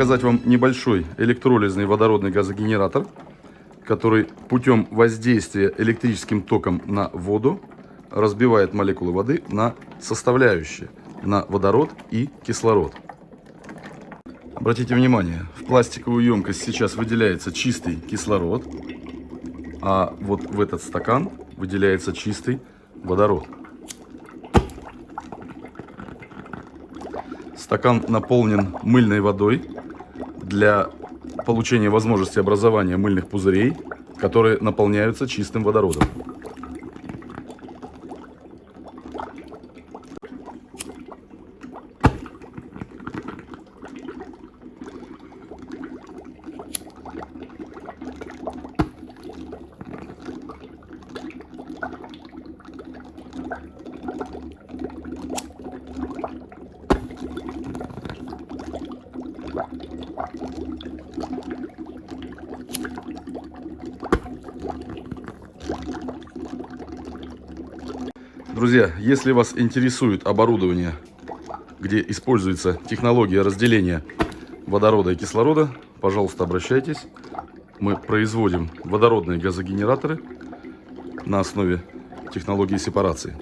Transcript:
показать вам небольшой электролизный водородный газогенератор, который путем воздействия электрическим током на воду разбивает молекулы воды на составляющие, на водород и кислород. Обратите внимание, в пластиковую емкость сейчас выделяется чистый кислород, а вот в этот стакан выделяется чистый водород. Стакан наполнен мыльной водой для получения возможности образования мыльных пузырей, которые наполняются чистым водородом. Друзья, если вас интересует оборудование, где используется технология разделения водорода и кислорода, пожалуйста, обращайтесь. Мы производим водородные газогенераторы на основе технологии сепарации.